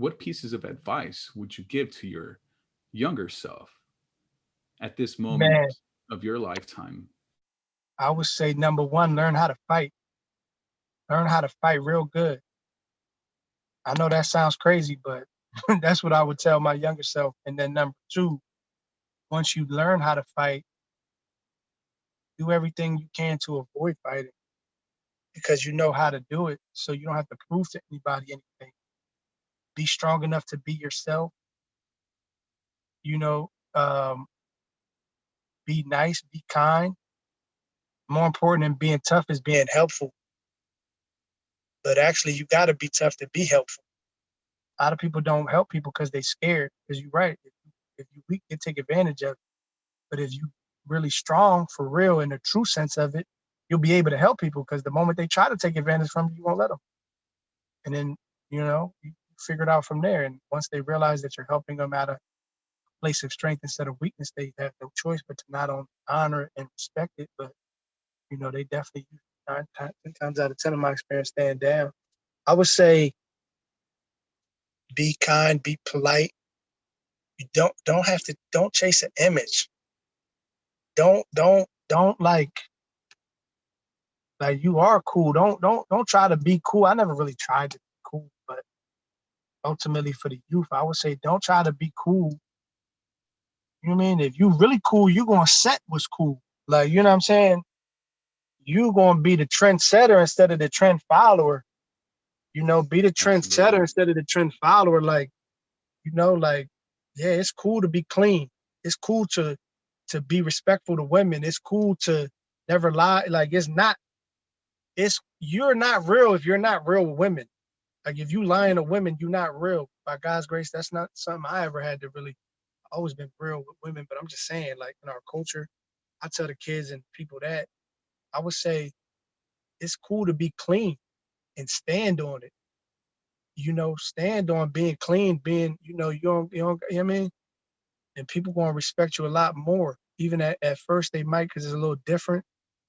what pieces of advice would you give to your younger self at this moment Man, of your lifetime? I would say number one, learn how to fight. Learn how to fight real good. I know that sounds crazy, but that's what I would tell my younger self. And then number two, once you learn how to fight, do everything you can to avoid fighting because you know how to do it. So you don't have to prove to anybody anything. Be strong enough to be yourself. You know, um, be nice, be kind. More important than being tough is being helpful. But actually, you got to be tough to be helpful. A lot of people don't help people because they scared. Because you're right. If you, if you weak, they take advantage of it. But if you really strong for real in the true sense of it, you'll be able to help people because the moment they try to take advantage from you, you won't let them. And then, you know, you figure it out from there. And once they realize that you're helping them out of a place of strength instead of weakness, they have no choice but to not only honor and respect it, but, you know, they definitely, nine times, times out of 10 of my experience, stand down. I would say be kind, be polite. You don't don't have to don't chase an image. Don't don't don't like like you are cool. Don't don't don't try to be cool. I never really tried to ultimately for the youth, I would say don't try to be cool. You know what I mean? If you really cool, you gonna set what's cool. Like, you know what I'm saying? You gonna be the trendsetter instead of the trend follower. You know, be the trendsetter instead of the trend follower. Like, you know, like, yeah, it's cool to be clean. It's cool to to be respectful to women. It's cool to never lie. Like, it's not it's you're not real if you're not real with women. Like if you lying to women, you're not real. By God's grace, that's not something I ever had to really always been real with women. But I'm just saying, like in our culture, I tell the kids and people that I would say it's cool to be clean and stand on it. You know, stand on being clean, being, you know, you don't, you don't, you know what I mean? And people gonna respect you a lot more. Even at, at first they might because it's a little different,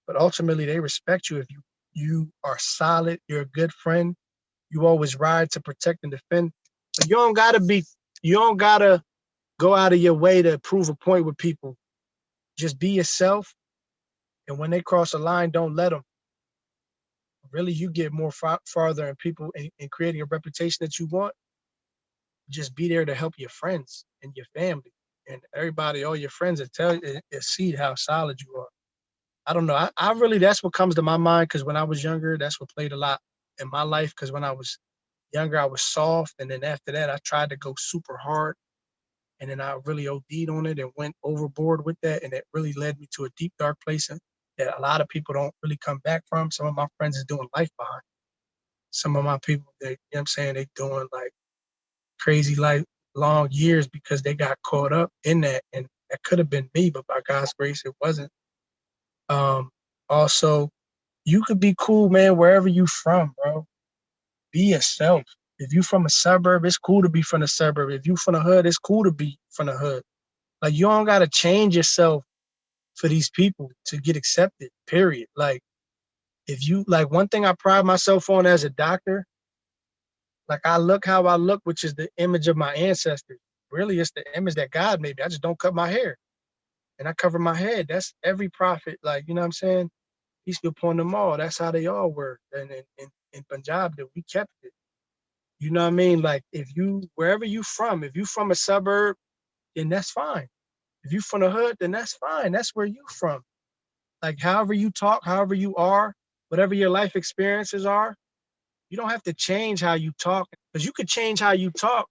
but ultimately they respect you if you you are solid, you're a good friend, you always ride to protect and defend. But you don't gotta be, you don't gotta go out of your way to prove a point with people. Just be yourself. And when they cross a line, don't let them. Really, you get more far, farther in people in, in creating a reputation that you want. Just be there to help your friends and your family and everybody, all your friends that tell you, and see how solid you are. I don't know. I, I really that's what comes to my mind because when I was younger, that's what played a lot in my life. Because when I was younger, I was soft, and then after that, I tried to go super hard, and then I really OD'd on it and went overboard with that, and it really led me to a deep dark place that a lot of people don't really come back from. Some of my friends is doing life behind. Some of my people, they, you know I'm saying, they doing like crazy life long years because they got caught up in that, and that could have been me, but by God's grace, it wasn't. Um, also, you could be cool, man, wherever you from, bro. Be yourself. If you from a suburb, it's cool to be from the suburb. If you from the hood, it's cool to be from the hood. Like you don't gotta change yourself for these people to get accepted, period. Like if you like one thing I pride myself on as a doctor, like I look how I look, which is the image of my ancestors. Really, it's the image that God made me. I just don't cut my hair and I cover my head. That's every prophet, like, you know what I'm saying? Peace be upon them all. That's how they all were. And in, in, in Punjab, that we kept it. You know what I mean? Like if you, wherever you from, if you from a suburb, then that's fine. If you from the hood, then that's fine. That's where you from. Like however you talk, however you are, whatever your life experiences are, you don't have to change how you talk because you could change how you talk.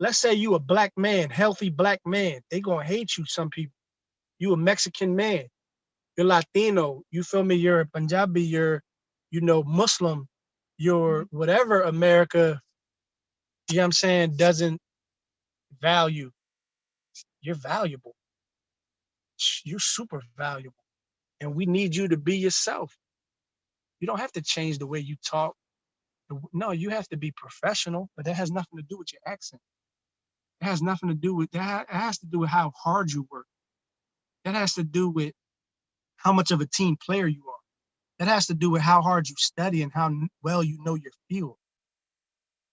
Let's say you a black man, healthy black man. They gonna hate you, some people you a Mexican man, you're Latino, you feel me, you're a Punjabi, you're, you know, Muslim, you're mm-hmm. whatever America, you know what I'm saying, doesn't value. You're valuable. You're super valuable. And we need you to be yourself. You don't have to change the way you talk. No, you have to be professional, but that has nothing to do with your accent. It has nothing to do with that. It has to do with how hard you work. That has to do with how much of a team player you are. That has to do with how hard you study and how well you know your field.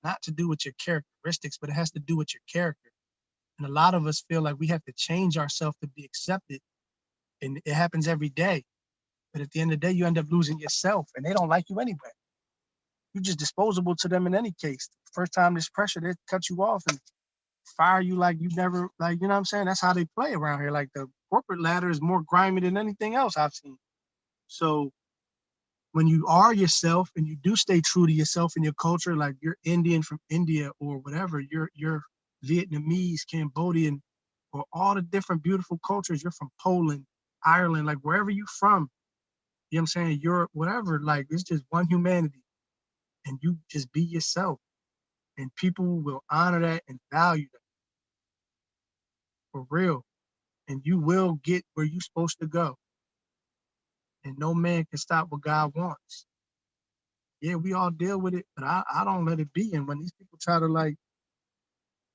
not to do with your characteristics, but it has to do with your character. And a lot of us feel like we have to change ourselves to be accepted. And it happens every day. But at the end of the day, you end up losing yourself and they don't like you anyway. You're just disposable to them in any case. First time there's pressure, they cut you off and fire you like you never, like, you know what I'm saying? That's how they play around here. Like the corporate ladder is more grimy than anything else I've seen. So when you are yourself and you do stay true to yourself and your culture, like you're Indian from India or whatever, you're you're Vietnamese, Cambodian, or all the different beautiful cultures. You're from Poland, Ireland, like wherever you're from, you know what I'm saying? Europe, whatever, like it's just one humanity. And you just be yourself. And people will honor that and value that. For real. And you will get where you're supposed to go. And no man can stop what God wants. Yeah, we all deal with it, but I, I don't let it be. And when these people try to like,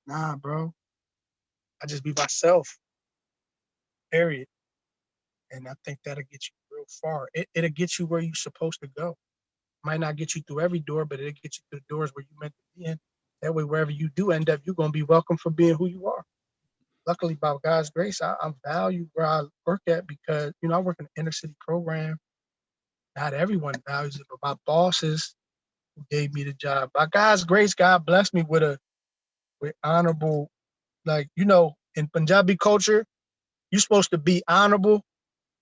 nah, bro, I just be myself. Period. And I think that'll get you real far. It, it'll get you where you're supposed to go. Might not get you through every door, but it'll get you through the doors where you meant to be in. That way, wherever you do end up, you're gonna be welcome for being who you are. Luckily, by God's grace, I, I value where I work at because you know I work in an inner city program. Not everyone values it, but my bosses who gave me the job. By God's grace, God blessed me with a with honorable, like you know, in Punjabi culture, you're supposed to be honorable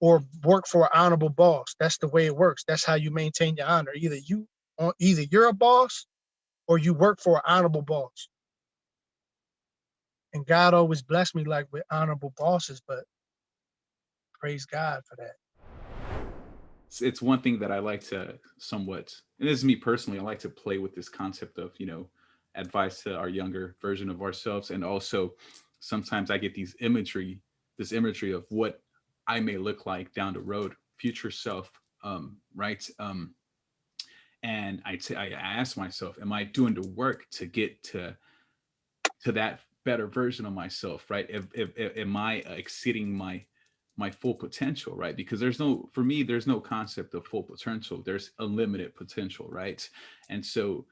or work for an honorable boss. That's the way it works. That's how you maintain your honor. Either you either you're a boss or you work for an honorable boss. And God always blessed me like with honorable bosses, but praise God for that. It's, one thing that I like to somewhat, and this is me personally, I like to play with this concept of, you know, advice to our younger version of ourselves. And also sometimes I get these imagery, this imagery of what I may look like down the road, future self, um, right? Um, and I, I ask myself, am I doing the work to get to to that better version of myself, right? If, if, if am I exceeding my my full potential, right? Because there's no, for me, there's no concept of full potential. There's unlimited potential, right? And so,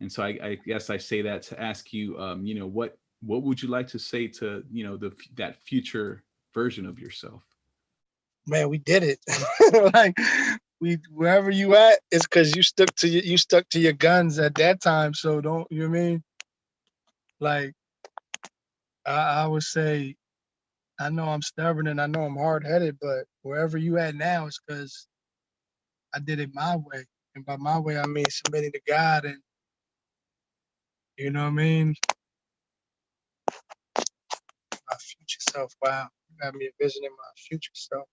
and so I, I guess I say that to ask you, um, you know, what what would you like to say to, you know, the that future version of yourself? man, we did it. like we wherever you at, it's because you stuck to you, you stuck to your guns at that time. So don't you know I mean? Like I, I would say, I know I'm stubborn and I know I'm hard headed, but wherever you at now, is because I did it my way. And by my way, I mean submitting to God and you know what I mean? My future self. Wow You got me envisioning my future self.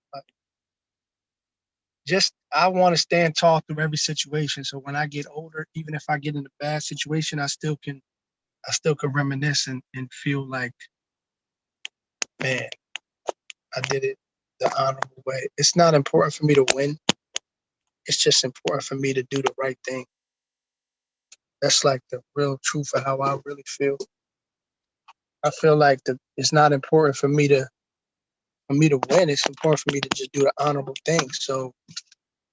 Just I want to stand tall through every situation. So when I get older, even if I get in a bad situation, I still can I still can reminisce and, and feel like, man, I did it the honorable way. It's not important for me to win. It's just important for me to do the right thing. That's like the real truth of how I really feel. I feel like the, it's not important for me to for me to win, it's important for me to just do the honorable thing. So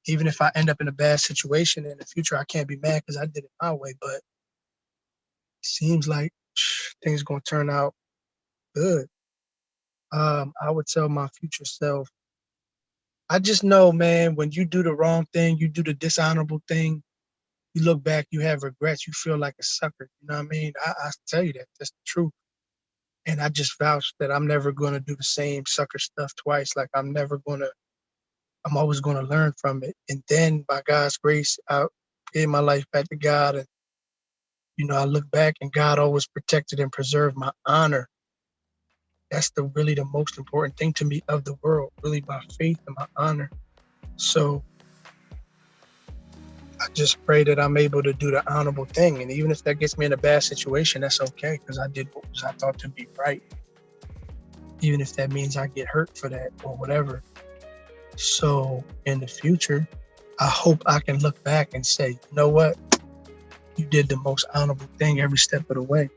even if I end up in a bad situation in the future, I can't be mad because I did it my way. But seems like things gonna turn out good. Um, I would tell my future self, I just know, man, when you do the wrong thing, you do the dishonorable thing, you look back, you have regrets, you feel like a sucker. You know what I mean? I, I tell you that. That's the truth and I just vouch that I'm never going to do the same sucker stuff twice. Like I'm never going to, I'm always going to learn from it. And then by God's grace, I gave my life back to God. And, you know, I look back and God always protected and preserved my honor. That's the really the most important thing to me of the world, really my faith and my honor. So I just pray that I'm able to do the honorable thing. And even if that gets me in a bad situation, that's okay because I did what I thought to be right. Even if that means I get hurt for that or whatever. So in the future, I hope I can look back and say, you know what? You did the most honorable thing every step of the way.